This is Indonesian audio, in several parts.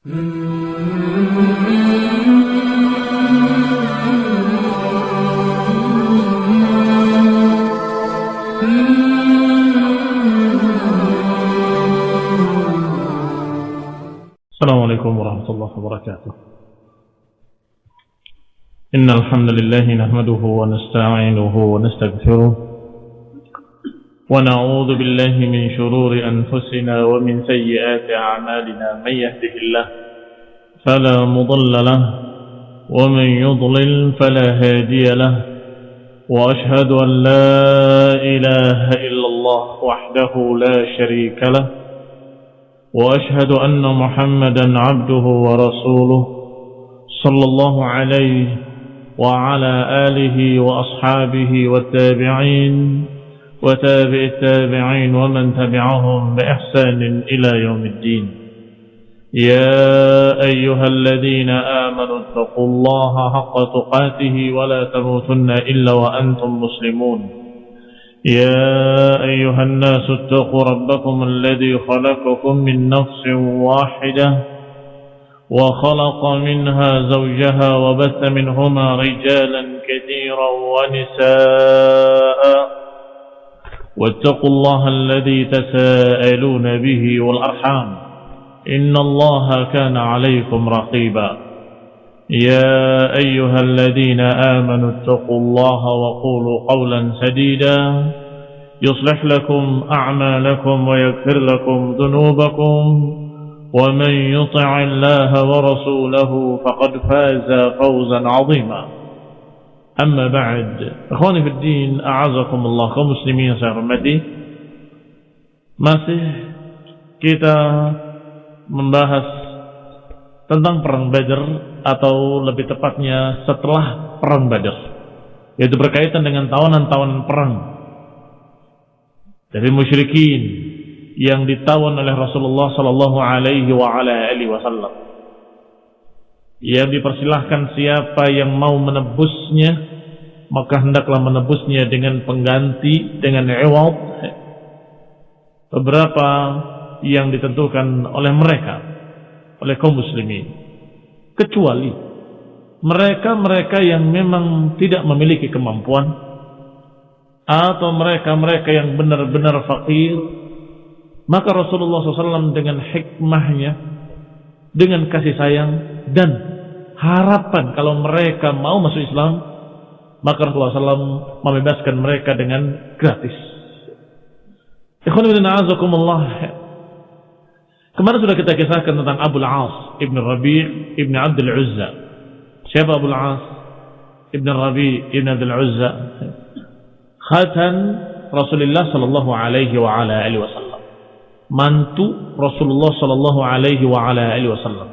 السلام عليكم ورحمة الله وبركاته. إن الحمد لله نحمده ونستعينه ونستغفره ونعوذ بالله من شرور أنفسنا ومن سيئات أعمالنا من يهده الله فلا مضل له ومن يضلل فلا هادي له وأشهد أن لا إله إلا الله وحده لا شريك له وأشهد أن محمدا عبده ورسوله صلى الله عليه وعلى آله وأصحابه والتابعين وتابع التابعين ومن تبعهم بإحسان إلى يوم الدين. يا أيها الذين آمنوا اتقوا الله حق تقاته ولا تموتن إلا وأنتم مسلمون. يا أيها الناس اتقوا ربكم الذي خلقكم من نفس واحدة وخلق منها زوجها وبث منهما رجالا كثيرا ونساء واتقوا الله الذي تساءلون به والأرحام إن الله كان عليكم رقيبا. يا أيها الذين آمنوا اتقوا الله وقولوا قولا سديدا. يصلح لكم أعمالكم ويغفر لكم ذنوبكم. ومن يطع الله ورسوله فقد فاز فوزا عظيما. Amma ba'd. Akhwani في الدين A'azakumullah الله muslimin yang saya hormati. Masih kita membahas tentang perang Badar atau lebih tepatnya setelah perang Badar yaitu berkaitan dengan tawanan-tawanan perang dari musyrikin yang ditawan oleh Rasulullah sallallahu alaihi wa ala alihi wasallam. Yang dipersilahkan siapa yang mau menebusnya maka hendaklah menebusnya dengan pengganti dengan iwad beberapa yang ditentukan oleh mereka oleh kaum muslimin. Kecuali mereka-mereka yang memang tidak memiliki kemampuan atau mereka-mereka yang benar-benar fakir maka Rasulullah SAW dengan hikmahnya dengan kasih sayang dan harapan kalau mereka mau masuk Islam maka Rasulullah SAW membebaskan mereka dengan gratis Kemarin sudah kita kisahkan tentang Abu Al-As Ibn Rabi' Ibn Abdul Uzza. Siapa Abu Al-As Ibn Rabi' Ibn Abdul Uzza? Khatan Rasulullah sallallahu alaihi wa ala alihi wasallam. Mantu Rasulullah sallallahu alaihi wa ala alihi wasallam.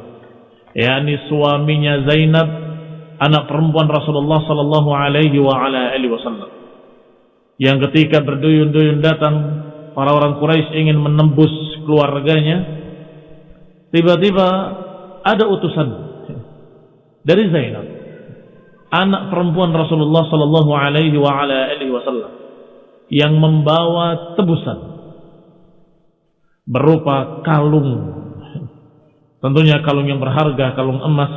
yakni suaminya Zainab anak perempuan Rasulullah sallallahu alaihi wa ala alihi wasallam. Yang ketika berduyun-duyun datang para orang Quraisy ingin menembus keluarganya tiba-tiba ada utusan dari Zainab anak perempuan Rasulullah sallallahu alaihi wa ala alihi wasallam yang membawa tebusan berupa kalung tentunya kalung yang berharga kalung emas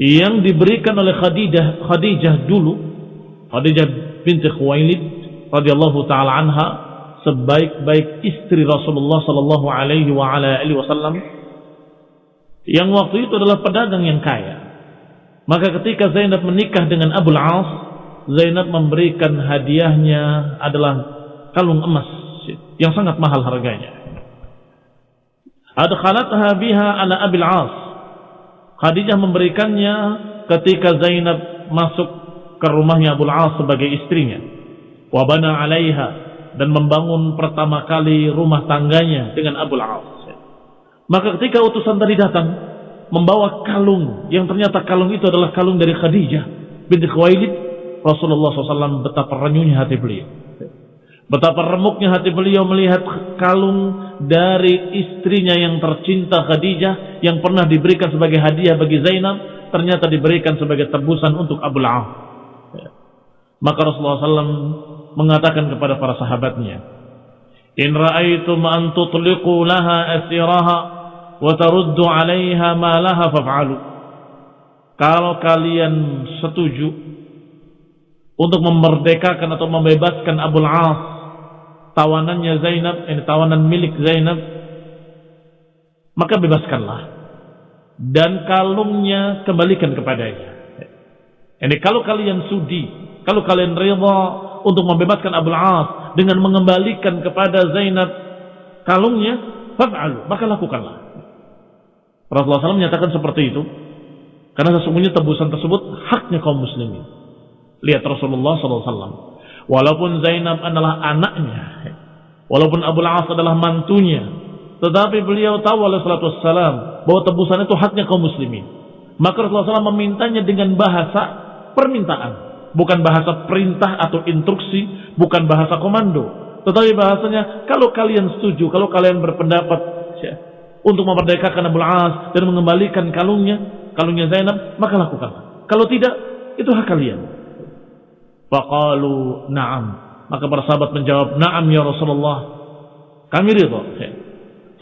yang diberikan oleh Khadijah Khadijah dulu Khadijah binti Khuwailid radhiyallahu taala anha sebaik-baik istri Rasulullah sallallahu alaihi wa ala alihi wasallam yang waktu itu adalah pedagang yang kaya. Maka ketika Zainab menikah dengan Abu Al-As, Zainab memberikan hadiahnya adalah kalung emas yang sangat mahal harganya. Adkhalatha biha ala Abil As. Khadijah memberikannya ketika Zainab masuk ke rumahnya Abu Al-As sebagai istrinya. Wa bana 'alaiha dan membangun pertama kali rumah tangganya dengan Abu Al-As. Maka ketika utusan tadi datang membawa kalung yang ternyata kalung itu adalah kalung dari Khadijah binti Khuwailid, Rasulullah SAW betapa renyunya hati beliau. Betapa remuknya hati beliau melihat kalung dari istrinya yang tercinta Khadijah yang pernah diberikan sebagai hadiah bagi Zainab ternyata diberikan sebagai tebusan untuk Abu Al-As. Maka Rasulullah SAW mengatakan kepada para sahabatnya, "In ra'aitum an tutliqu laha asiraha wa taruddu 'alaiha ma laha faf'alu. Kalau kalian setuju untuk memerdekakan atau membebaskan Abul As tawanannya Zainab, ini tawanan milik Zainab, maka bebaskanlah dan kalungnya kembalikan kepadanya. Ini kalau kalian sudi, kalau kalian rela untuk membebaskan Abul As dengan mengembalikan kepada Zainab kalungnya, fa'alu, maka lakukanlah. Rasulullah SAW menyatakan seperti itu karena sesungguhnya tebusan tersebut haknya kaum muslimin. Lihat Rasulullah SAW. Walaupun Zainab adalah anaknya, walaupun Abu As adalah mantunya, tetapi beliau tahu oleh salatu wassalam bahwa tebusan itu haknya kaum muslimin. Maka Rasulullah SAW memintanya dengan bahasa permintaan, bukan bahasa perintah atau instruksi, bukan bahasa komando. Tetapi bahasanya, kalau kalian setuju, kalau kalian berpendapat ya, untuk memerdekakan Abu As dan mengembalikan kalungnya, kalungnya Zainab, maka lakukan. Kalau tidak, itu hak kalian. Faqalu na'am. Maka para sahabat menjawab, na'am ya Rasulullah. Kami ridha.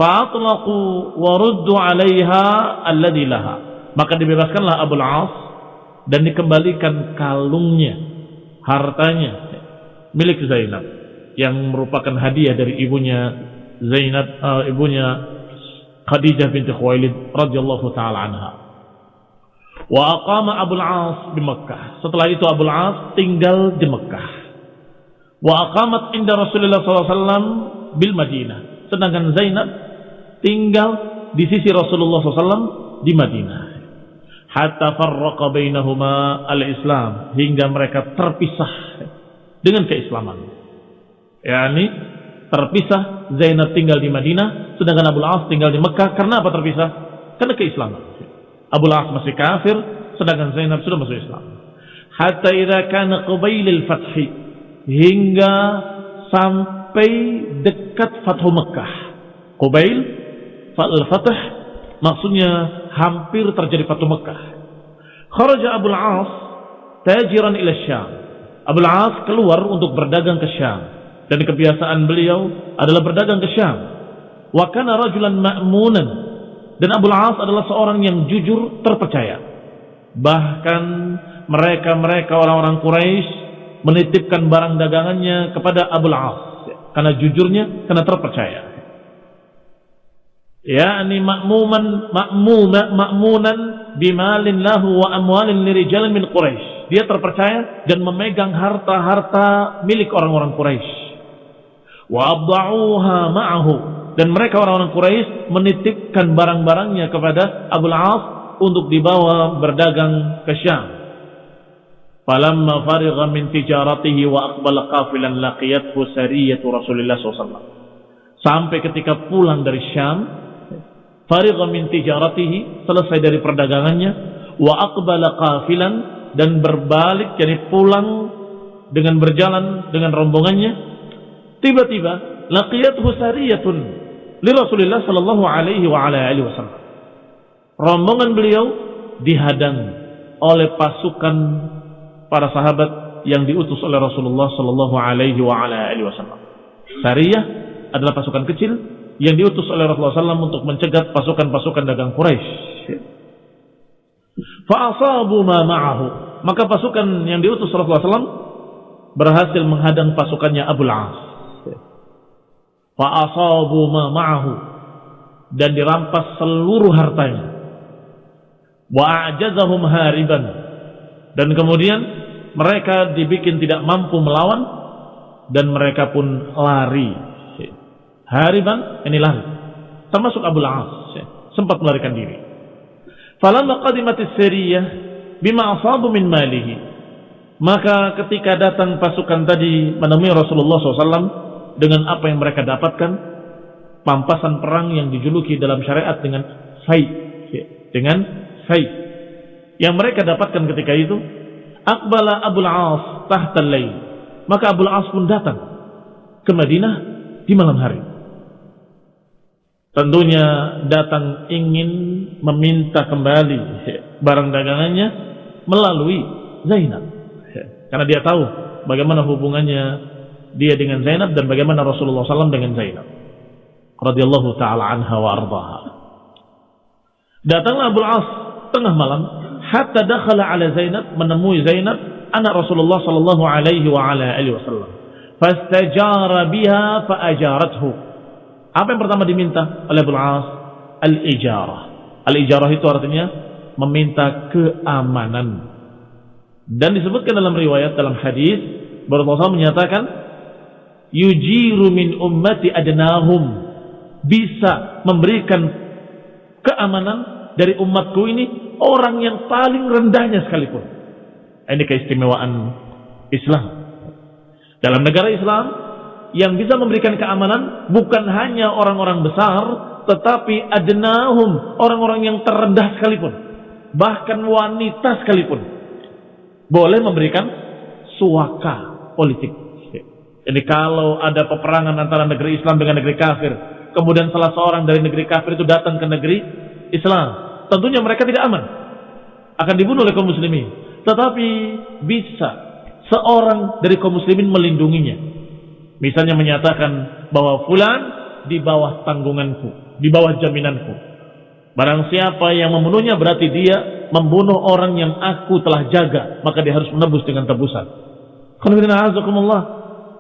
Fa'atlaqu wa ruddu 'alaiha alladhi laha. Maka dibebaskanlah Abu As dan dikembalikan kalungnya, hartanya milik Zainab yang merupakan hadiah dari ibunya Zainab, uh, ibunya Khadijah binti Khuwailid radhiyallahu taala anha. Wa aqama Abu As di Mekah. Setelah itu Abu As tinggal di Mekah. Wa aqamat inda Rasulullah SAW bil Madinah. Sedangkan Zainab tinggal di sisi Rasulullah SAW di Madinah. Hatta farraqa bainahuma al-Islam hingga mereka terpisah dengan keislaman. Yani terpisah Zainab tinggal di Madinah sedangkan Abu As tinggal di Mekah karena apa terpisah? Karena keislaman. Abu As masih kafir sedangkan Zainab sudah masuk Islam. Hatta idza kana qabailil fathi hingga sampai dekat Fathu Mekah. Qabail Al-Fatah maksudnya hampir terjadi Fatu Mekah. Kharaja Abu Al-As tajiran ila Syam. Abu Al-As keluar untuk berdagang ke Syam dan kebiasaan beliau adalah berdagang ke Syam. Wa kana rajulan ma'munan dan Abu Al-As adalah seorang yang jujur terpercaya. Bahkan mereka-mereka orang-orang Quraisy menitipkan barang dagangannya kepada Abu Al-As karena jujurnya, karena terpercaya yakni makmuman makmuna makmunan bimalin lahu wa amwalin lirijalin min Quraisy. Dia terpercaya dan memegang harta-harta milik orang-orang Quraisy. Wa abda'uha ma'ahu dan mereka orang-orang Quraisy menitipkan barang-barangnya kepada Abu As untuk dibawa berdagang ke Syam. Falamma farigha min tijaratihi wa aqbala qafilan laqiyathu sariyatu Rasulullah SAW. Sampai ketika pulang dari Syam, farigha min tijaratihi selesai dari perdagangannya wa aqbala qafilan dan berbalik jadi pulang dengan berjalan dengan rombongannya tiba-tiba laqiyathu sariyatun li Rasulillah sallallahu alaihi wa ala alihi wasallam rombongan beliau dihadang oleh pasukan para sahabat yang diutus oleh Rasulullah sallallahu alaihi wa ala alihi wasallam sariyah adalah pasukan kecil yang diutus oleh Rasulullah SAW untuk mencegat pasukan-pasukan dagang Quraisy. Fa'asabu ma ma'ahu. Maka pasukan yang diutus Rasulullah SAW berhasil menghadang pasukannya Abu As. Fa'asabu ma ma'ahu. Dan dirampas seluruh hartanya. Wa'ajazahum hariban. Dan kemudian mereka dibikin tidak mampu melawan dan mereka pun lari hariban ini lari termasuk Abu Al-As ya, sempat melarikan diri falamma qadimat as-sariyah bima asabu min malihi maka ketika datang pasukan tadi menemui Rasulullah SAW dengan apa yang mereka dapatkan pampasan perang yang dijuluki dalam syariat dengan ya, dengan fai. Yang mereka dapatkan ketika itu akbala Abu Al-As tahta maka Abu Al-As pun datang ke Madinah di malam hari. Tentunya datang ingin meminta kembali barang dagangannya melalui Zainab. Karena dia tahu bagaimana hubungannya dia dengan Zainab dan bagaimana Rasulullah SAW dengan Zainab. Radiyallahu ta'ala anha wa ardaha. Datanglah Abu As tengah malam hatta dakhala ala Zainab menemui Zainab anak Rasulullah sallallahu alaihi wa ala alihi wasallam. Fastajara biha faajarathu. Apa yang pertama diminta oleh Abu As? Al-ijarah. Al-ijarah itu artinya meminta keamanan. Dan disebutkan dalam riwayat dalam hadis Rasulullah menyatakan yujiru min ummati adnahum bisa memberikan keamanan dari umatku ini orang yang paling rendahnya sekalipun. Ini keistimewaan Islam. Dalam negara Islam yang bisa memberikan keamanan bukan hanya orang-orang besar tetapi adnahum orang-orang yang terendah sekalipun bahkan wanita sekalipun boleh memberikan suaka politik. Jadi kalau ada peperangan antara negeri Islam dengan negeri kafir, kemudian salah seorang dari negeri kafir itu datang ke negeri Islam, tentunya mereka tidak aman. Akan dibunuh oleh kaum muslimin. Tetapi bisa seorang dari kaum muslimin melindunginya. Misalnya menyatakan bahwa fulan di bawah tanggunganku, di bawah jaminanku. Barang siapa yang membunuhnya berarti dia membunuh orang yang aku telah jaga, maka dia harus menebus dengan tebusan.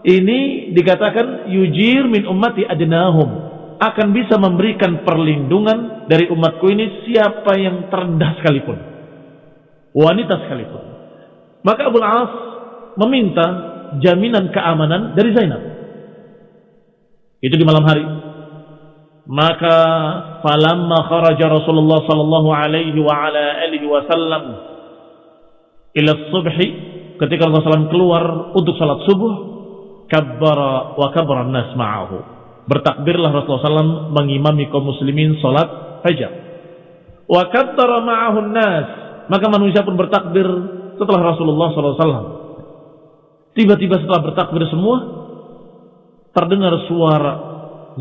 Ini dikatakan yujir min ummati adnahum akan bisa memberikan perlindungan dari umatku ini siapa yang terendah sekalipun. Wanita sekalipun. Maka Abu As meminta jaminan keamanan dari Zainab. Itu di malam hari. Maka falamma kharaja Rasulullah sallallahu alaihi wa ala alihi wasallam ila subhi ketika Rasulullah SAW keluar untuk salat subuh kabbara wa kabbara nas ma'ahu bertakbirlah Rasulullah SAW mengimami kaum muslimin salat fajar. Wa kattara ma'ahun nas. Maka manusia pun bertakbir setelah Rasulullah SAW. Tiba-tiba setelah bertakbir semua, terdengar suara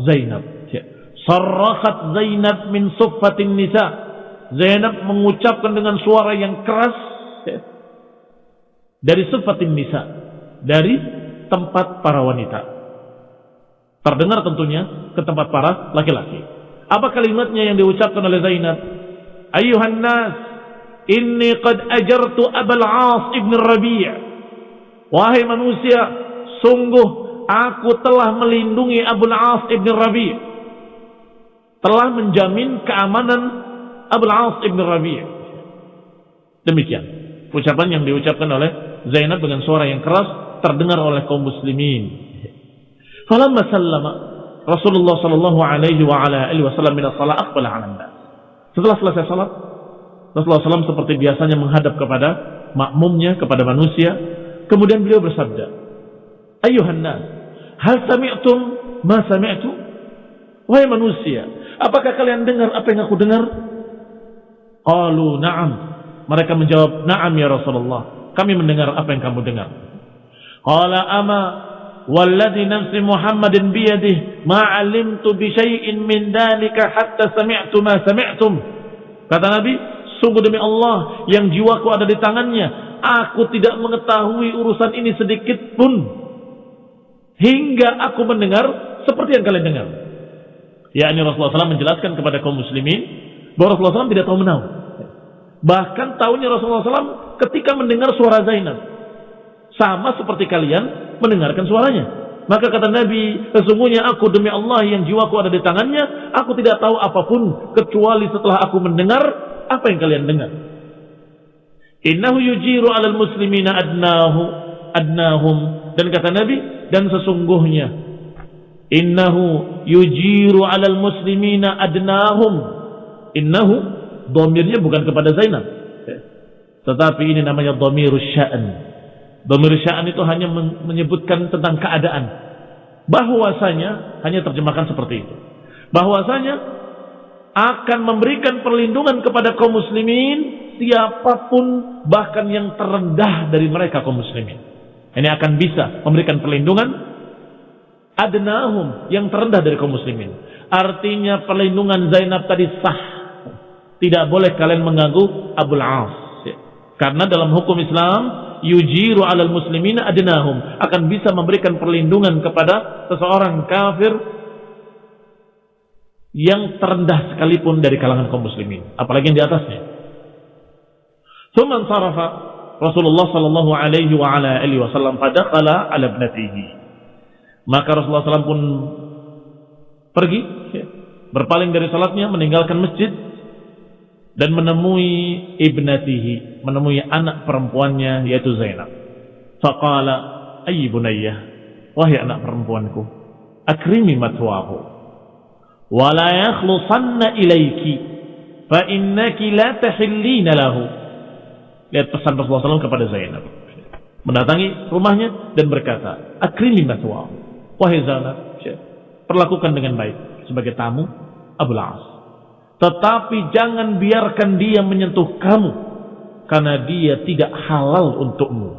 Zainab. Ya. Sarrakat Zainab min suffatin nisa. Zainab mengucapkan dengan suara yang keras ya. dari suffatin nisa. Dari tempat para wanita. Terdengar tentunya ke tempat para laki-laki. Apa kalimatnya yang diucapkan oleh Zainab? Ayuhan nas, inni qad ajartu Abul As ibn Rabi' Wahai manusia, sungguh aku telah melindungi Abul As ibn Rabi' Telah menjamin keamanan Abul As ibn Rabi' Demikian ucapan yang diucapkan oleh Zainab dengan suara yang keras terdengar oleh kaum muslimin Falamma sallama Rasulullah sallallahu alaihi wa ala alihi wasallam min as-salat aqbala 'ala nas. Setelah selesai salat, Rasulullah SAW seperti biasanya menghadap kepada makmumnya, kepada manusia. Kemudian beliau bersabda, Ayuhan nas, hal sami'tum ma sami'tu? Wahai manusia, apakah kalian dengar apa yang aku dengar? Qalu na'am. Mereka menjawab, na'am ya Rasulullah. Kami mendengar apa yang kamu dengar. Qala ama walladhi nafsi Muhammadin biyadih ma 'alimtu bi syai'in min dalika hatta sami'tu ma sami'tum. Kata Nabi, sungguh demi Allah yang jiwaku ada di tangannya, aku tidak mengetahui urusan ini sedikit pun hingga aku mendengar seperti yang kalian dengar. Ya, ini Rasulullah SAW menjelaskan kepada kaum muslimin bahwa Rasulullah SAW tidak tahu menahu. Bahkan tahunya Rasulullah SAW ketika mendengar suara Zainab sama seperti kalian mendengarkan suaranya. Maka kata Nabi, sesungguhnya aku demi Allah yang jiwaku ada di tangannya, aku tidak tahu apa pun kecuali setelah aku mendengar apa yang kalian dengar. Innahu yujiru alal muslimina adnahu adnahum dan kata Nabi dan sesungguhnya innahu yujiru alal muslimina adnahum innahu domirnya bukan kepada Zainab tetapi ini namanya domirus sya'an Sya'an itu hanya menyebutkan tentang keadaan. Bahwasanya hanya terjemahkan seperti itu. Bahwasanya akan memberikan perlindungan kepada kaum muslimin siapa pun bahkan yang terendah dari mereka kaum muslimin. Ini akan bisa memberikan perlindungan adnahum yang terendah dari kaum muslimin. Artinya perlindungan Zainab tadi sah. Tidak boleh kalian mengganggu Abul As. Karena dalam hukum Islam yujiru alal muslimina adnahum akan bisa memberikan perlindungan kepada seseorang kafir yang terendah sekalipun dari kalangan kaum muslimin, apalagi yang di atasnya. Thumma sarafa Rasulullah sallallahu alaihi wa ala alihi wasallam fadakhala ala ibnatihi. Maka Rasulullah SAW pun pergi ya, berpaling dari salatnya meninggalkan masjid dan menemui ibnatihi, menemui anak perempuannya yaitu Zainab. Faqala ayy bunayyah, wahai anak perempuanku, akrimi matwahu wa la yakhlusanna ilayki fa innaki la tahillina lahu. Lihat pesan Rasulullah SAW kepada Zainab. Mendatangi rumahnya dan berkata, akrimi matwahu. Wahai Zainab, perlakukan dengan baik sebagai tamu Abu As. Tetapi jangan biarkan dia menyentuh kamu karena dia tidak halal untukmu.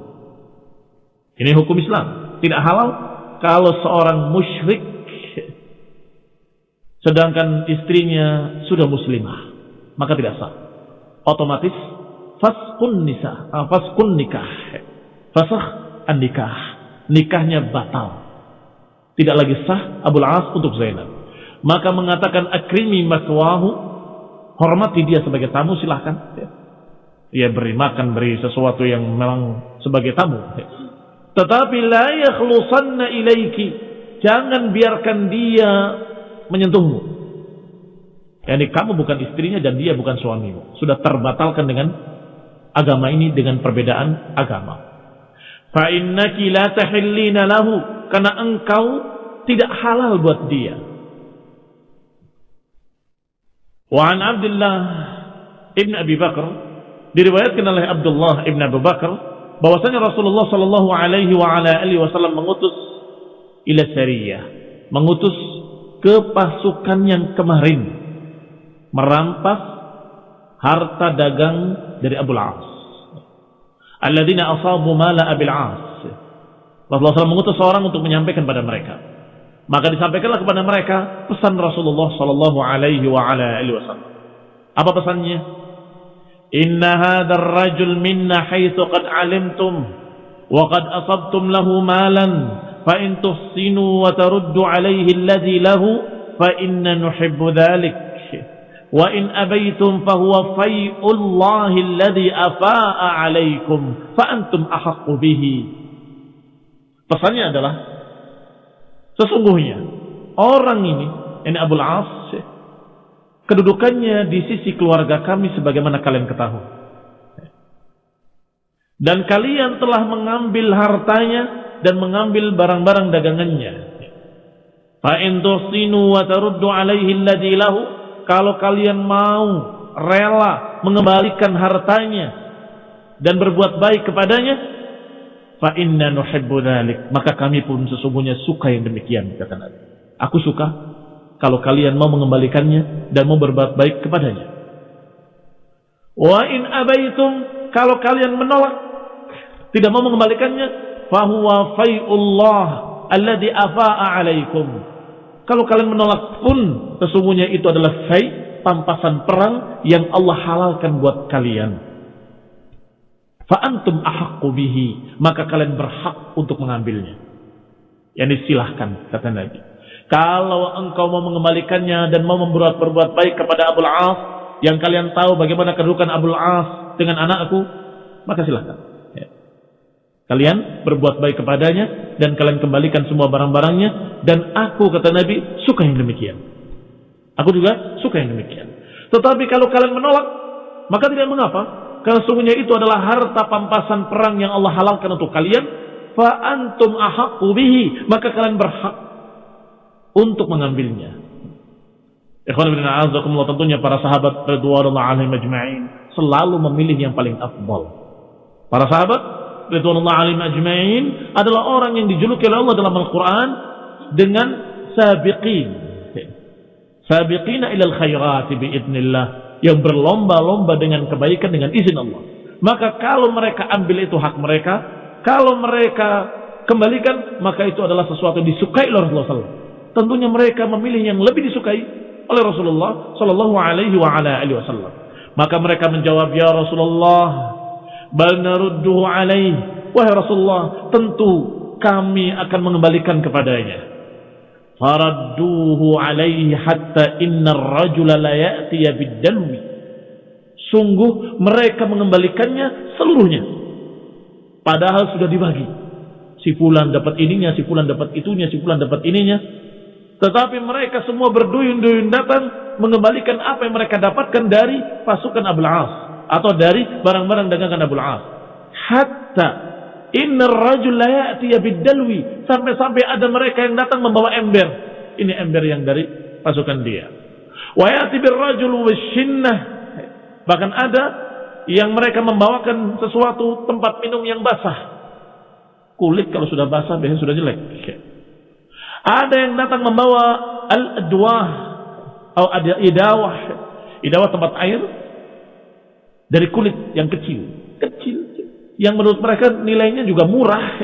Ini hukum Islam. Tidak halal kalau seorang musyrik sedangkan istrinya sudah muslimah, maka tidak sah. Otomatis faskun nisa, uh, faskun nikah. Fasah an nikah. Nikahnya batal. Tidak lagi sah Abu As untuk Zainab. Maka mengatakan akrimi maswahu, hormati dia sebagai tamu silahkan. Ya. beri makan, beri sesuatu yang memang sebagai tamu. Tetapi la yakhlusanna ilaiki. Jangan biarkan dia menyentuhmu. Yani kamu bukan istrinya dan dia bukan suamimu. Sudah terbatalkan dengan agama ini dengan perbedaan agama. Fa innaki la tahillina lahu karena engkau tidak halal buat dia. Wa an Abdullah ibn Abi Bakar diriwayatkan oleh Abdullah ibn Abu Bakar bahwasanya Rasulullah Shallallahu Alaihi Wasallam mengutus ila sariyah, mengutus ke pasukan yang kemarin merampas harta dagang dari Abu Al-As. Alladzina asabu mala Abil As. Rasulullah SAW mengutus seorang untuk menyampaikan pada mereka. Maka disampaikanlah kepada mereka pesan Rasulullah sallallahu alaihi wa ala alihi wasallam. Apa pesannya? Inna hadzal rajul minna haitsu qad alimtum wa qad asabtum lahu malan fa in tuhsinu wa taruddu alaihi alladhi lahu fa inna nuhibbu dhalik wa in abaitum fa fai'ullahi alladhi afaa'a alaikum fa antum ahaqqu bihi. Pesannya adalah sesungguhnya orang ini ini Abul As kedudukannya di sisi keluarga kami sebagaimana kalian ketahui. Dan kalian telah mengambil hartanya dan mengambil barang-barang dagangannya. Tuhsinu wa taruddu alaihi lahu. Kalau kalian mau rela mengembalikan hartanya dan berbuat baik kepadanya, fa inna nuhibbu dhalik. Maka kami pun sesungguhnya suka yang demikian kata Nabi. Aku suka kalau kalian mau mengembalikannya dan mau berbuat baik kepadanya. Wa in abaitum kalau kalian menolak tidak mau mengembalikannya fahuwa fai'ullah alladhi afa'a alaikum. Kalau kalian menolak pun sesungguhnya itu adalah fai pampasan perang yang Allah halalkan buat kalian. Fa antum ahaqqu bihi, maka kalian berhak untuk mengambilnya. Yani silahkan kata Nabi. Kalau engkau mau mengembalikannya dan mau membuat berbuat baik kepada Abul As, yang kalian tahu bagaimana kedudukan Abul As dengan anakku, maka silahkan. Ya. Kalian berbuat baik kepadanya dan kalian kembalikan semua barang-barangnya dan aku kata Nabi suka yang demikian. Aku juga suka yang demikian. Tetapi kalau kalian menolak, maka tidak mengapa. Karena sungguhnya itu adalah harta pampasan perang yang Allah halalkan untuk kalian. Fa antum ahaqqu bihi, maka kalian berhak untuk mengambilnya. Ikhwan bin a'azakumullah tentunya para sahabat radhiyallahu alaihim ajma'in selalu memilih yang paling afdal. Para sahabat radhiyallahu alaihim ajma'in adalah orang yang dijuluki oleh Allah dalam Al-Qur'an dengan sabiqin. Sabiqina ilal khairati biidnillah yang berlomba-lomba dengan kebaikan dengan izin Allah. Maka kalau mereka ambil itu hak mereka, kalau mereka kembalikan, maka itu adalah sesuatu yang disukai oleh Rasulullah SAW tentunya mereka memilih yang lebih disukai oleh Rasulullah Shallallahu Alaihi Wasallam. Maka mereka menjawab, Ya Rasulullah, bal narudduhu alaih. Wahai Rasulullah, tentu kami akan mengembalikan kepadanya. Faradduhu alaihi hatta inna rajula la ya'tiya bidalwi sungguh mereka mengembalikannya seluruhnya. Padahal sudah dibagi. Si fulan dapat ininya si fulan dapat itunya si fulan dapat ininya. Tetapi mereka semua berduyun-duyun datang mengembalikan apa yang mereka dapatkan dari pasukan Abul As atau dari barang-barang dagangan Abul As. Hatta Inna rajul la bidalwi. Sampai-sampai ada mereka yang datang membawa ember. Ini ember yang dari pasukan dia. Wa ya'ti birrajul. Bahkan ada yang mereka membawakan sesuatu tempat minum yang basah. Kulit kalau sudah basah biasanya sudah jelek. Ada yang datang membawa al-adwah atau ada idawah. Idawah tempat air dari kulit yang kecil. Kecil yang menurut mereka nilainya juga murah.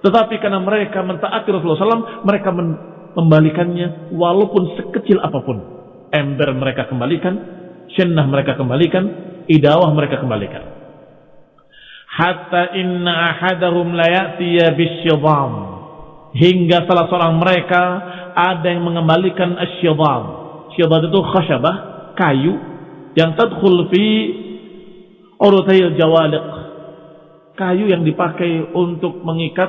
Tetapi karena mereka mentaati Rasulullah SAW, mereka membalikannya walaupun sekecil apa pun. Ember mereka kembalikan, syennah mereka kembalikan, idawah mereka kembalikan. Hatta inna ahadahum layatiya bisyidam. Hingga salah seorang mereka ada yang mengembalikan asyidam. Syidam itu khasyabah, kayu yang tadkhul fi urutayil jawaliq kayu yang dipakai untuk mengikat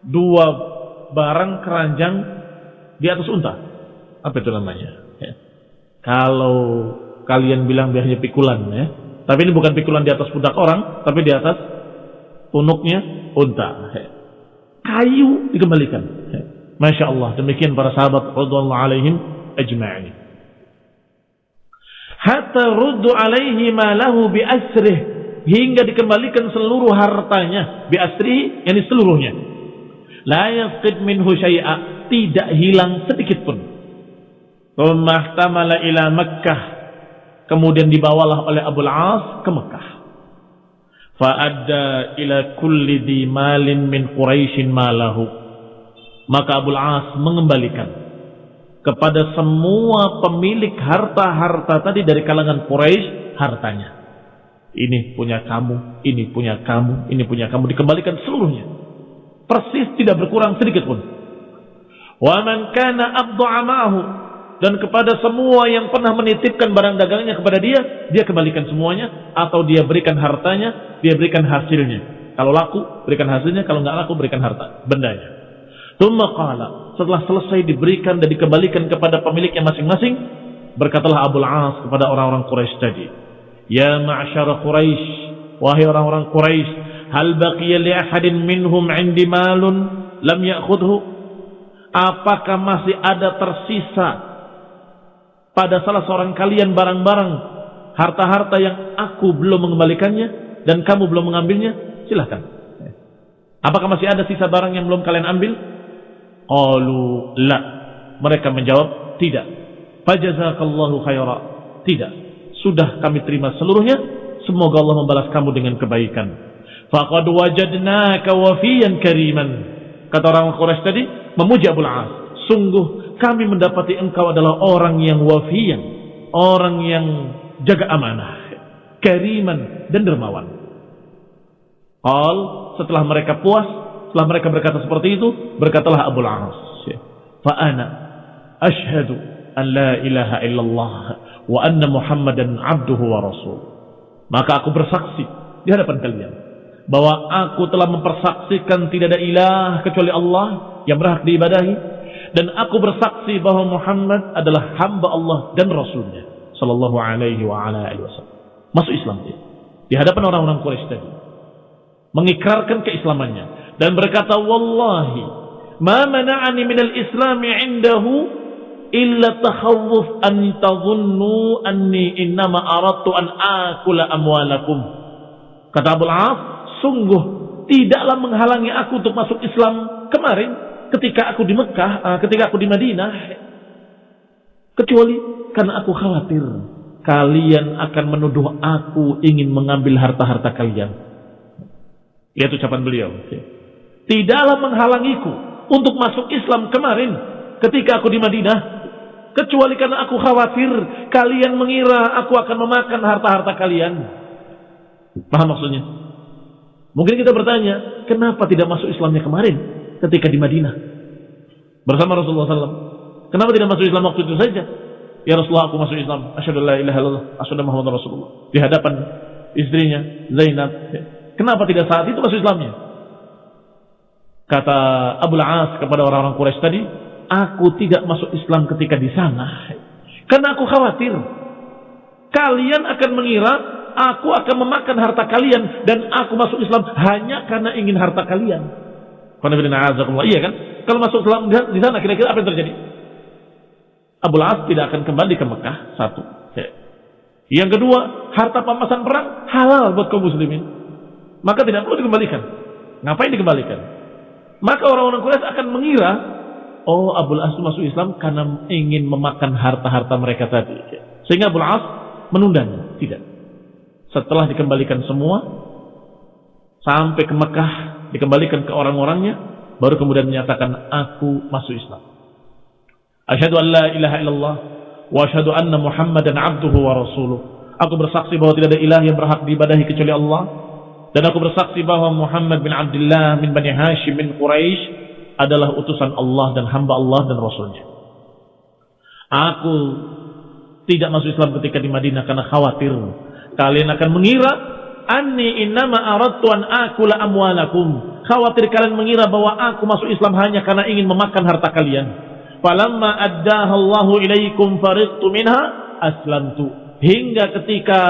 dua barang keranjang di atas unta. Apa itu namanya? Ya. Kalau kalian bilang biasanya pikulan ya. Tapi ini bukan pikulan di atas pundak orang, tapi di atas punuknya unta. Ya. Kayu dikembalikan. Ya. Masya Allah. Demikian para sahabat radhiyallahu alaihim ajma'in. Hatta ruddu alaihi ma lahu bi asrih hingga dikembalikan seluruh hartanya bi asri yakni seluruhnya. La yafqid minhu syai'a tidak hilang sedikit pun. Rumahtamala ila Makkah. Kemudian dibawalah oleh Abu Al-As ke Mekah fa'adda ila kulli di malin min Quraisyin malahu maka Abu Al-As mengembalikan kepada semua pemilik harta-harta tadi dari kalangan Quraisy hartanya ini punya kamu, ini punya kamu, ini punya kamu. Dikembalikan seluruhnya. Persis tidak berkurang sedikit pun. Wa man kana amahu dan kepada semua yang pernah menitipkan barang dagangnya kepada dia, dia kembalikan semuanya atau dia berikan hartanya, dia berikan hasilnya. Kalau laku, berikan hasilnya, kalau nggak laku, berikan harta, bendanya. Tumma qala, setelah selesai diberikan dan dikembalikan kepada pemiliknya masing-masing, berkatalah Abu As kepada orang-orang Quraisy tadi, Ya ma'asyara Quraisy, wahai orang-orang Quraisy, hal baqiya li ahadin minhum 'indi malun lam ya'khudhu? Apakah masih ada tersisa pada salah seorang kalian barang-barang harta-harta yang aku belum mengembalikannya dan kamu belum mengambilnya? Silahkan. Apakah masih ada sisa barang yang belum kalian ambil? Qalu la. Mereka menjawab, tidak. Fajazakallahu khaira. Tidak sudah kami terima seluruhnya. Semoga Allah membalas kamu dengan kebaikan. Faqad wajadnaka wafiyan kariman. Kata orang Quraisy tadi, memuji Abu As. Sungguh kami mendapati engkau adalah orang yang wafiyan. Orang yang jaga amanah. Kariman dan dermawan. All setelah mereka puas, setelah mereka berkata seperti itu, berkatalah Abu As. Fa'ana ashadu an la ilaha illallah wa anna Muhammadan abduhu wa rasul. Maka aku bersaksi di hadapan kalian bahwa aku telah mempersaksikan tidak ada ilah kecuali Allah yang berhak diibadahi dan aku bersaksi bahwa Muhammad adalah hamba Allah dan rasulnya sallallahu alaihi wa ala alihi wasallam. Masuk Islam dia di hadapan orang-orang Quraisy tadi. Mengikrarkan keislamannya dan berkata wallahi ma mana'ani minal islami indahu illa takhawuf an tadhunnu anni innama aradtu an akula amwalakum. Kata Abu As, sungguh tidaklah menghalangi aku untuk masuk Islam kemarin ketika aku di Mekah, uh, ketika aku di Madinah. Kecuali karena aku khawatir kalian akan menuduh aku ingin mengambil harta-harta kalian. Itu ucapan beliau. Tidaklah menghalangiku untuk masuk Islam kemarin ketika aku di Madinah Kecuali karena aku khawatir kalian mengira aku akan memakan harta-harta kalian. Paham maksudnya? Mungkin kita bertanya, kenapa tidak masuk Islamnya kemarin ketika di Madinah? bersama Rasulullah SAW. Kenapa tidak masuk Islam waktu itu saja? Ya Rasulullah aku masuk Islam. Asyhadu la ilaha illallah, asyhadu Muhammad Rasulullah. Di hadapan istrinya Zainab. Kenapa tidak saat itu masuk Islamnya? Kata Abu As kepada orang-orang Quraisy tadi, aku tidak masuk Islam ketika di sana. Karena aku khawatir kalian akan mengira aku akan memakan harta kalian dan aku masuk Islam hanya karena ingin harta kalian. Iya kan? Kalau masuk Islam di sana kira-kira apa yang terjadi? Abu As tidak akan kembali ke Mekah satu. Yang kedua, harta pamasan perang halal buat kaum muslimin. Maka tidak perlu dikembalikan. Ngapain dikembalikan? Maka orang-orang Quraisy akan mengira, oh Abu As masuk Islam karena ingin memakan harta-harta mereka tadi. Sehingga Abu As menundanya. Tidak. Setelah dikembalikan semua, sampai ke Mekah, dikembalikan ke orang-orangnya, baru kemudian menyatakan, aku masuk Islam. Asyhadu an la ilaha illallah wa asyhadu anna Muhammadan abduhu wa rasuluh. Aku bersaksi bahwa tidak ada ilah yang berhak diibadahi kecuali Allah dan aku bersaksi bahwa Muhammad bin Abdullah bin Bani Hashim bin Quraisy adalah utusan Allah dan hamba Allah dan Rasulnya. Aku tidak masuk Islam ketika di Madinah karena khawatir kalian akan mengira anni innama aradtu an akula amwalakum. Khawatir kalian mengira bahwa aku masuk Islam hanya karena ingin memakan harta kalian. Falamma addaha Allahu ilaikum fariqtu minha aslamtu. Hingga ketika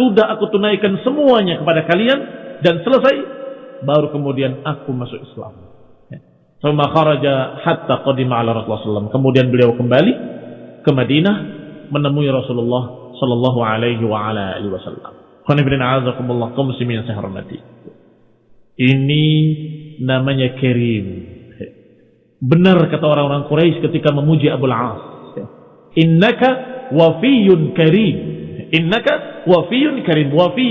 sudah aku tunaikan semuanya kepada kalian dan selesai baru kemudian aku masuk Islam. Sama kharaja hatta qadima ala Rasulullah SAW. Kemudian beliau kembali ke Madinah menemui Rasulullah sallallahu alaihi wa ala alihi wasallam. Qanibrin a'azakumullah kaum muslimin saya hormati. Ini namanya Karim. Benar kata orang-orang Quraisy ketika memuji Abu Al-As. Innaka wafiyun karim. Innaka wafiyun karim. Wafi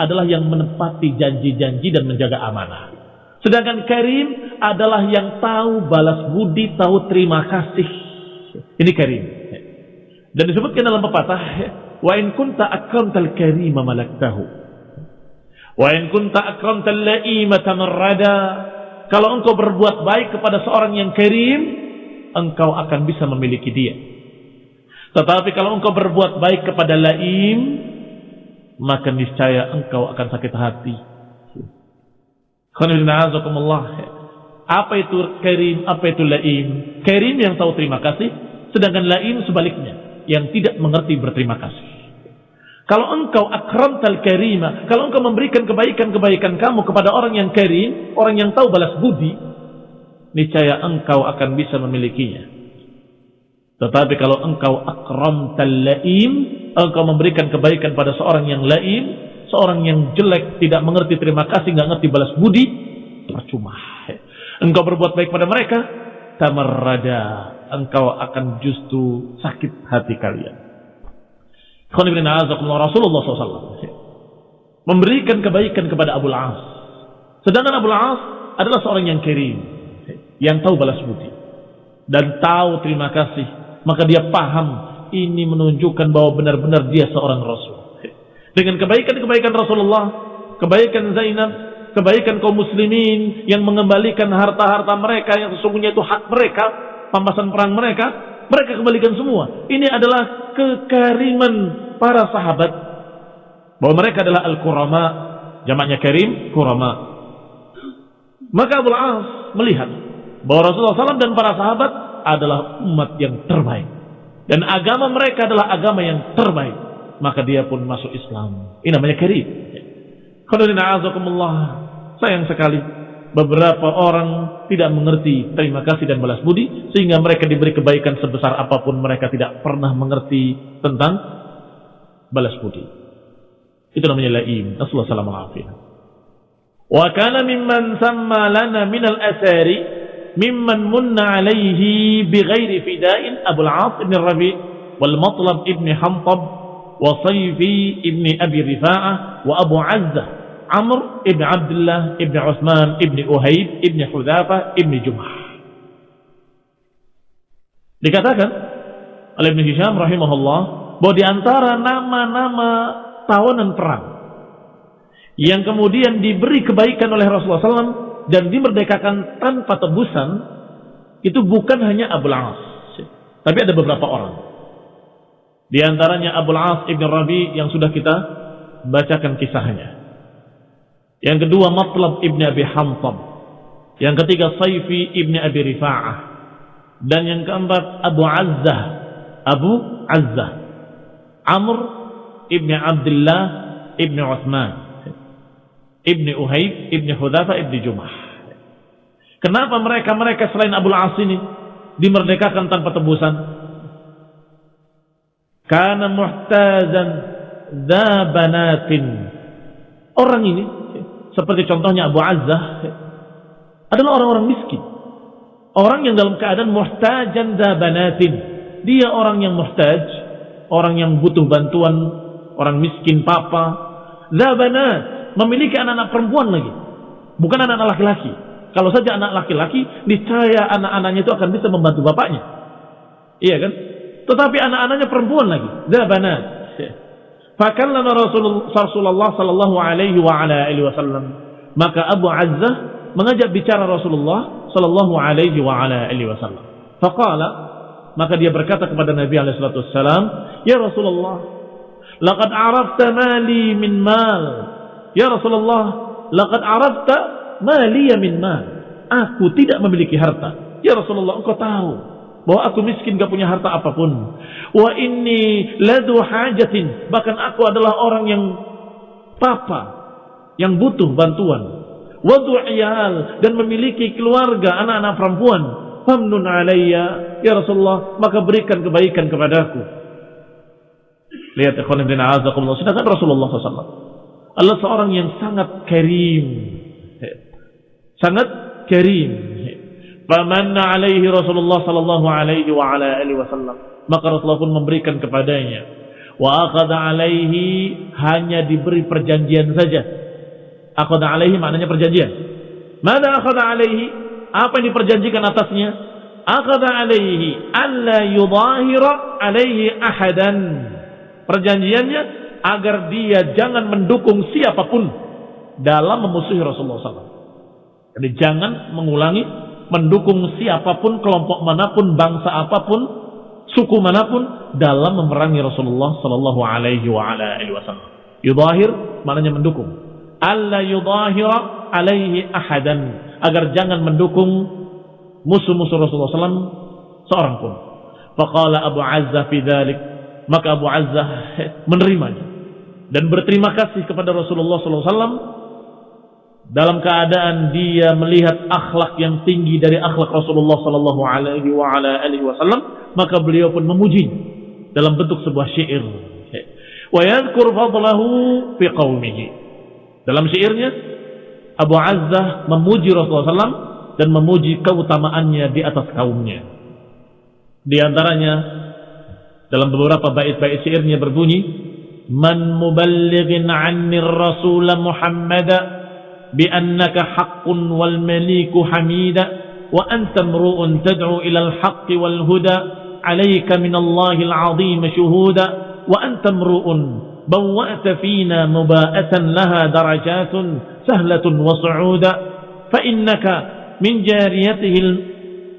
adalah yang menepati janji-janji dan menjaga amanah. Sedangkan karim adalah yang tahu balas budi, tahu terima kasih. Ini karim. Dan disebutkan dalam pepatah, wa in kunta akramtal karima malaktahu. Wa in kunta akramtal la'imata marrada kalau engkau berbuat baik kepada seorang yang kirim, engkau akan bisa memiliki dia. Tetapi kalau engkau berbuat baik kepada laim, maka niscaya engkau akan sakit hati. Apa itu kirim? Apa itu laim? Kirim yang tahu terima kasih, sedangkan laim sebaliknya, yang tidak mengerti berterima kasih. Kalau engkau akramtal karima, kalau engkau memberikan kebaikan-kebaikan kamu kepada orang yang karim, orang yang tahu balas budi, niscaya engkau akan bisa memilikinya. Tetapi kalau engkau akramtal laim, engkau memberikan kebaikan pada seorang yang laim, seorang yang jelek, tidak mengerti terima kasih, nggak ngerti balas budi, percuma. Engkau berbuat baik pada mereka, tamarrada, engkau akan justru sakit hati kalian. Rasulullah SAW memberikan kebaikan kepada Abu As. Sedangkan Abu As adalah seorang yang kirim, yang tahu balas budi dan tahu terima kasih. Maka dia paham ini menunjukkan bahwa benar-benar dia seorang Rasul. Dengan kebaikan-kebaikan Rasulullah, kebaikan Zainab, kebaikan kaum muslimin yang mengembalikan harta-harta mereka yang sesungguhnya itu hak mereka, pambasan perang mereka, mereka kembalikan semua. Ini adalah kekariman para sahabat bahwa mereka adalah al-kurama, jamaknya karim, kurama. Maka Abu As melihat bahwa Rasulullah SAW dan para sahabat adalah umat yang terbaik. Dan agama mereka adalah agama yang terbaik. Maka dia pun masuk Islam. Ini namanya karim. Sayang sekali beberapa orang tidak mengerti terima kasih dan balas budi sehingga mereka diberi kebaikan sebesar apa pun mereka tidak pernah mengerti tentang balas budi. Itu namanya laim. Sallallahu alaihi Wa kana mimman samma lana min al-athari mimman munna alaihi bighairi fida'in Abu al-As ibn Rabi wal Matlab ibn Hamtab Sayfi ibn Abi Rifa'ah wa Abu Azzah Amr ibn Abdullah ibn Uthman ibn Uhaib ibn Hudhafa ibn Jumah. Dikatakan oleh Ibn Hisham rahimahullah bahwa di antara nama-nama tawanan perang yang kemudian diberi kebaikan oleh Rasulullah SAW dan dimerdekakan tanpa tebusan itu bukan hanya Abu As, tapi ada beberapa orang. Di antaranya Abu As ibn Rabi yang sudah kita bacakan kisahnya. Yang kedua Matlab ibn Abi Hamtam. Yang ketiga Saifi ibn Abi Rifa'ah. Dan yang keempat Abu Azzah. Abu Azzah. Amr ibn Abdullah ibn Uthman. Ibn Uhayb ibn Hudhafa ibn Jumah. Kenapa mereka-mereka selain Abu As ini dimerdekakan tanpa tebusan? Karena muhtazan dzabanatin. Orang ini seperti contohnya Abu Azzah adalah orang-orang miskin. Orang yang dalam keadaan muhtajan dzabanatin. Dia orang yang muhtaj, orang yang butuh bantuan, orang miskin papa. Dzabanat, memiliki anak-anak perempuan lagi. Bukan anak-anak laki-laki. Kalau saja anak laki-laki, niscaya anak-anaknya itu akan bisa membantu bapaknya. Iya kan? Tetapi anak-anaknya perempuan lagi. Zabanat. Fakallama Rasulullah sallallahu alaihi wa ala alihi wasallam. Maka Abu Azzah mengajak bicara Rasulullah sallallahu alaihi wa ala alihi wasallam. Faqala maka dia berkata kepada Nabi alaihi salatu wasallam, "Ya Rasulullah, laqad arafta mali min mal." Ya Rasulullah, laqad arafta maliya min mal. Aku tidak memiliki harta. Ya Rasulullah, engkau tahu bahwa aku miskin gak punya harta apa pun. Wa inni ladu hajatin. Bahkan aku adalah orang yang papa, yang butuh bantuan. Wa du'iyal dan memiliki keluarga anak-anak perempuan. Famnun alayya ya Rasulullah, maka berikan kebaikan kepadaku. Lihat ikhwan bin azakumullah, sedangkan Rasulullah SAW adalah seorang yang sangat karim sangat karim. Famanna alaihi Rasulullah sallallahu alaihi wa ala alihi wasallam. Maka Rasulullah pun memberikan kepadanya. Wa akhadha alaihi hanya diberi perjanjian saja. Akhadha alaihi maknanya perjanjian. Mana akhadha alaihi? Apa yang diperjanjikan atasnya? Akhadha alaihi alla yudahira alaihi ahadan. Perjanjiannya agar dia jangan mendukung siapa pun dalam memusuhi Rasulullah SAW. Jadi jangan mengulangi mendukung siapa pun, kelompok mana pun, bangsa apa pun, suku mana pun dalam memerangi Rasulullah sallallahu alaihi wasallam. Yudahir maknanya mendukung. Alla yudahira alaihi ahadan agar jangan mendukung musuh-musuh Rasulullah SAW seorang pun. Faqala Abu Azza fi dzalik maka Abu Azza menerimanya dan berterima kasih kepada Rasulullah SAW dalam keadaan dia melihat akhlak yang tinggi dari akhlak Rasulullah sallallahu alaihi wasallam maka beliau pun memuji dalam bentuk sebuah syair. Wa yadhkur fadlahu fi qaumihi dalam syairnya Abu Azzah memuji Rasulullah SAW dan memuji keutamaannya di atas kaumnya. Di antaranya dalam beberapa bait-bait syairnya berbunyi man muballighin anni rasul Muhammad بأنك حق والمليك حميدا وأنت امرؤ تدعو إلى الحق والهدى. عليك من الله العظيم شهودا وأنت امرؤ بوأت فينا مباءة لها درجات سهلة وصعودا فإنك من جاريته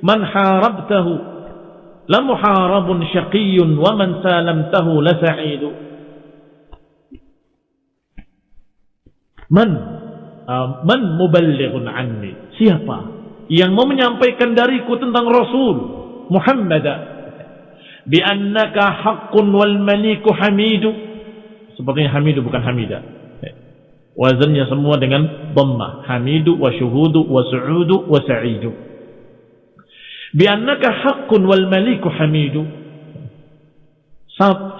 من حاربته لمحارب شقي ومن سالمته لسعيد. من؟ Uh, man muballighun anni? Siapa yang mau menyampaikan dariku tentang Rasul Muhammad? Bi annaka haqqun wal maliku hamidu. Sepertinya hamidu bukan hamida. Wazannya semua dengan dhamma hamidu wa syuhudu wa su'udu wa sa'idu. Bi annaka haqqun wal maliku hamidu.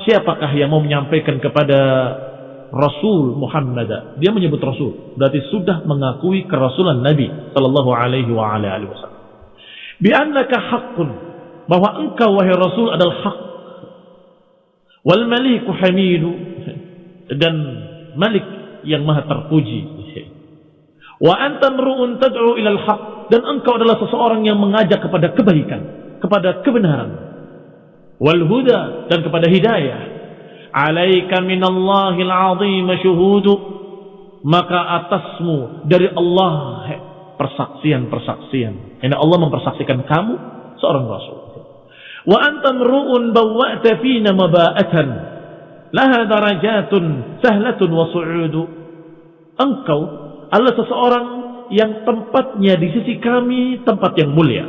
Siapakah yang mau menyampaikan kepada Rasul Muhammad. Dia menyebut Rasul. Berarti sudah mengakui kerasulan Nabi Sallallahu Alaihi Wasallam. Bi'annaka haqqun. Bahwa engkau wahai Rasul adalah hak. Wal maliku hamidu. Dan malik yang maha terpuji. Wa anta mru'un tad'u haq. Dan engkau adalah seseorang yang mengajak kepada kebaikan. Kepada kebenaran. Wal huda. Dan kepada hidayah alaika minallahil azim syuhudu maka atasmu dari Allah persaksian-persaksian. Ini Allah mempersaksikan kamu seorang rasul. Wa antam ru'un bawwa'ta fina maba'atan laha darajatun sahlatun wa su'udu. Engkau adalah seseorang yang tempatnya di sisi kami tempat yang mulia.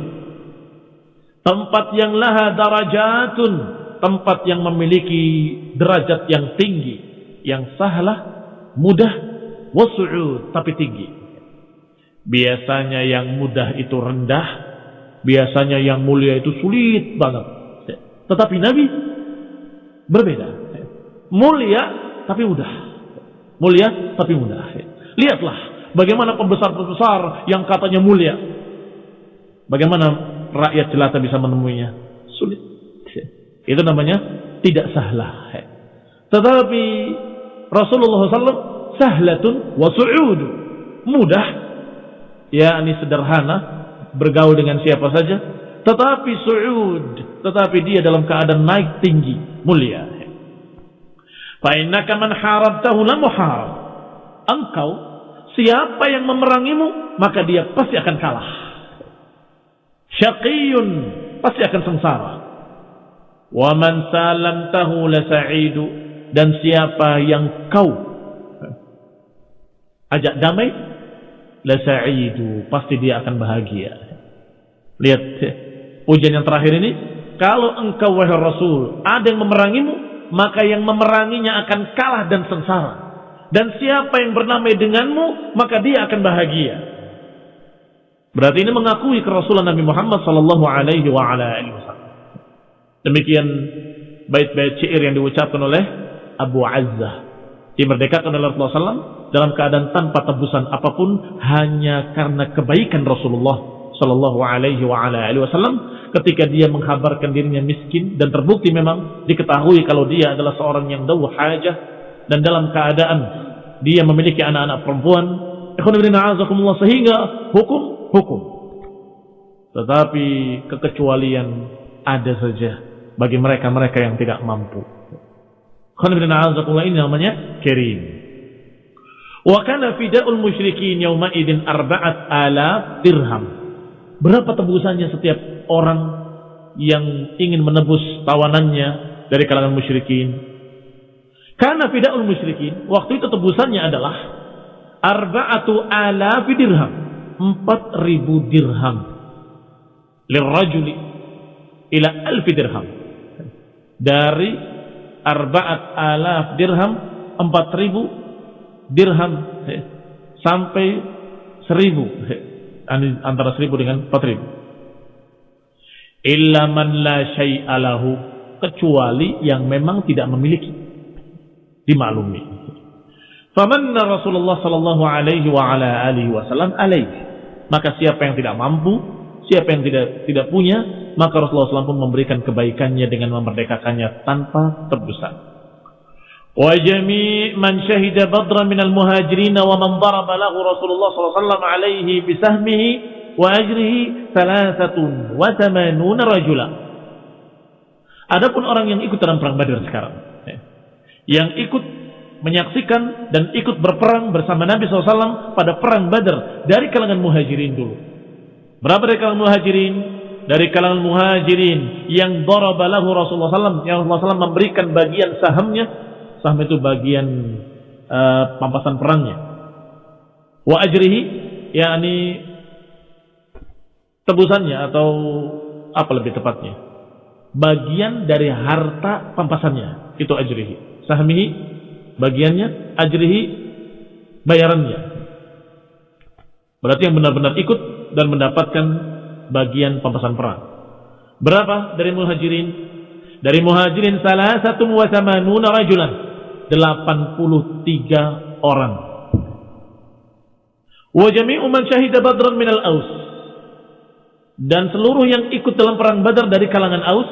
Tempat yang laha darajatun, tempat yang memiliki derajat yang tinggi, yang sahlah, mudah, wasu'ud, tapi tinggi. Biasanya yang mudah itu rendah, biasanya yang mulia itu sulit banget. Tetapi Nabi berbeda. Mulia tapi mudah. Mulia tapi mudah. Lihatlah bagaimana pembesar-pembesar yang katanya mulia. Bagaimana rakyat jelata bisa menemuinya? Sulit. Itu namanya tidak sahlah. Tetapi Rasulullah SAW sahlatun wa su'udu. Mudah ya ini sederhana, bergaul dengan siapa saja, tetapi su'ud, tetapi dia dalam keadaan naik tinggi, mulia. Fa innaka man harabtahu la muharab. Engkau siapa yang memerangimu, maka dia pasti akan kalah. Syaqiyun pasti akan sengsara. Wa man salamtahu la sa'idu dan siapa yang kau ajak damai lasa'idu, pasti dia akan bahagia. Lihat ujian yang terakhir ini, kalau engkau wahai Rasul ada yang memerangimu, maka yang memeranginya akan kalah dan sengsara. Dan siapa yang bernamai denganmu, maka dia akan bahagia. Berarti ini mengakui kerasulan Nabi Muhammad sallallahu alaihi wa wasallam. Demikian bait-bait syair yang diucapkan oleh Abu Azzah. Dimerdekakan oleh Rasulullah SAW dalam keadaan tanpa tebusan apa pun hanya karena kebaikan Rasulullah Sallallahu Alaihi Wasallam. Ketika dia menghabarkan dirinya miskin dan terbukti memang diketahui kalau dia adalah seorang yang dawu hajah dan dalam keadaan dia memiliki anak-anak perempuan sehingga hukum hukum. Tetapi kekecualian ada saja bagi mereka-mereka yang tidak mampu ini namanya kirim. Wa kana fida'ul musyrikin yawma idin arba'at ala dirham. Berapa tebusannya setiap orang yang ingin menebus tawanannya dari kalangan musyrikin? Karena fida'ul musyrikin, waktu itu tebusannya adalah arba'atu ala dirham. Empat ribu dirham. Lirrajuli ila alfi dirham. Dari arba'at alaf dirham empat ribu dirham sampai seribu antara seribu dengan empat ribu. Illa man la syai'alahu kecuali yang memang tidak memiliki. Dimaklumi. Famanna Rasulullah sallallahu alaihi wa ala alihi wasallam alaihi maka siapa yang tidak mampu siapa yang tidak tidak punya maka Rasulullah SAW pun memberikan kebaikannya dengan memerdekakannya tanpa tebusan. Wa jami' man syahida badra minal muhajirin wa man daraba lahu Rasulullah SAW alaihi bisahmihi wa ajrihi thalathatun wa thamanuna rajula. Adapun orang yang ikut dalam perang Badar sekarang, ya, yang ikut menyaksikan dan ikut berperang bersama Nabi SAW pada perang Badar dari kalangan muhajirin dulu. Berapa dari kalangan muhajirin? dari kalangan muhajirin yang darabalahu Rasulullah SAW yang Rasulullah SAW memberikan bagian sahamnya. Saham itu bagian uh, pampasan perangnya. Wa ajrihi yakni tebusannya atau apa lebih tepatnya? Bagian dari harta pampasannya itu ajrihi. Sahmihi bagiannya ajrihi bayarannya. Berarti yang benar-benar ikut dan mendapatkan bagian pampasan perang. Berapa dari muhajirin? Dari muhajirin salah satu wasamanuna rajulan. 83 orang. Wa jami'u man syahida badran minal aus. Dan seluruh yang ikut dalam perang badar dari kalangan aus.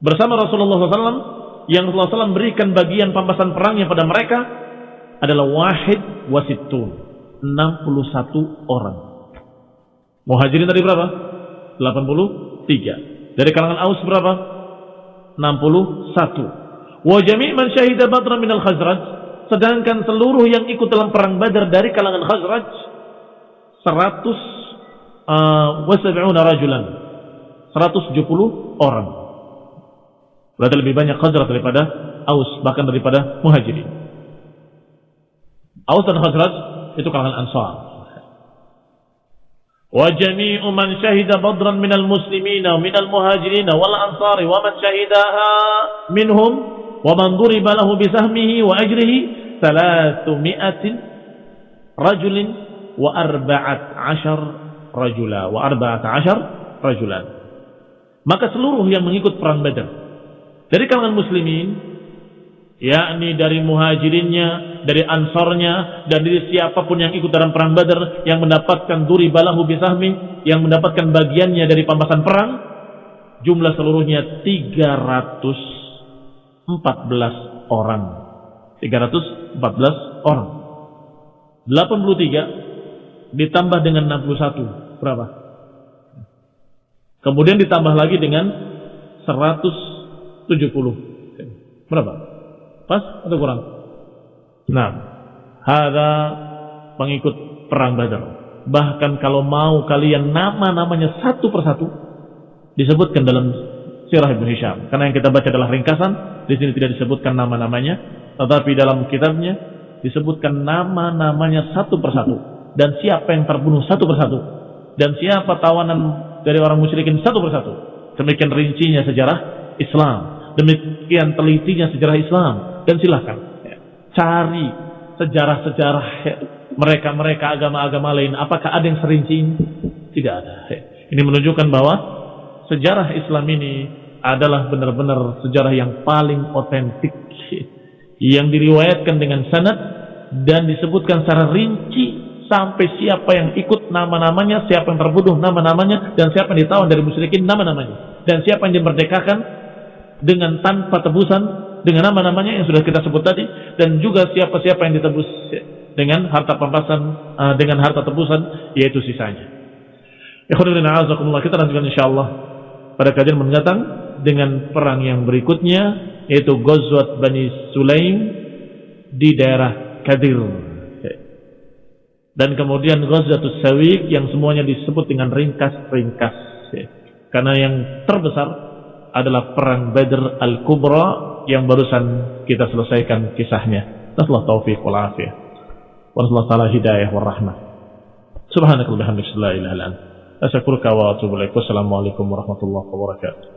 Bersama Rasulullah SAW. Yang Rasulullah SAW berikan bagian pampasan perangnya pada mereka. Adalah wahid wasitun. 61 orang. Muhajirin tadi berapa? 83. Dari kalangan Aus berapa? 61. Wa jami' man syahida min al-Khazraj, sedangkan seluruh yang ikut dalam perang Badar dari kalangan Khazraj 100 uh, wa rajulan, 170 orang. Berarti lebih banyak Khazraj daripada Aus, bahkan daripada Muhajirin. Aus dan Khazraj itu kalangan Ansar. Wa jami'u man syahida badran minal muslimina minal muhajirina wal ansari wa man syahidaha minhum wa man duriba lahu bisahmihi wa ajrihi 300 rajulin wa arba'at ashar rajula wa arba'at ashar rajulan. Maka seluruh yang mengikut perang Badar dari kalangan muslimin yakni dari muhajirinnya, dari ansornya, dan dari siapa pun yang ikut dalam perang Badar yang mendapatkan duri balahu bisahmi, yang mendapatkan bagiannya dari pampasan perang, jumlah seluruhnya 314 orang. 314 orang. 83 ditambah dengan 61 berapa? Kemudian ditambah lagi dengan 170. Berapa? Pas atau kurang? Nah, ada pengikut perang Badar. Bahkan kalau mau kalian nama-namanya satu persatu disebutkan dalam Sirah Ibn Hisham. Karena yang kita baca adalah ringkasan, di sini tidak disebutkan nama-namanya, tetapi dalam kitabnya disebutkan nama-namanya satu persatu dan siapa yang terbunuh satu persatu dan siapa tawanan dari orang musyrikin satu persatu. Demikian rincinya sejarah Islam, demikian telitinya sejarah Islam dan silahkan cari sejarah-sejarah mereka-mereka agama-agama lain. Apakah ada yang serinci ini? Tidak ada. Ini menunjukkan bahwa sejarah Islam ini adalah benar-benar sejarah yang paling otentik yang diriwayatkan dengan sanad dan disebutkan secara rinci sampai siapa yang ikut nama-namanya, siapa yang terbunuh nama-namanya dan siapa yang ditawan dari musyrikin nama-namanya dan siapa yang dimerdekakan dengan tanpa tebusan dengan nama-namanya yang sudah kita sebut tadi dan juga siapa-siapa yang ditebus dengan harta pampasan uh, dengan harta tebusan yaitu sisanya. Ikhwanuddin kita lanjutkan insyaallah pada kajian mendatang dengan perang yang berikutnya yaitu Ghazwat Bani Sulaim di daerah Kadir. Dan kemudian Ghazwatus Sawiq yang semuanya disebut dengan ringkas-ringkas. Karena yang terbesar adalah perang Badr Al-Kubra yang barusan kita selesaikan kisahnya. Nasallahu taufiq wal afiyah. Wa taala hidayah wal rahmah. Subhanakallahumma wa bihamdika la ilaha illa anta wa warahmatullahi wabarakatuh.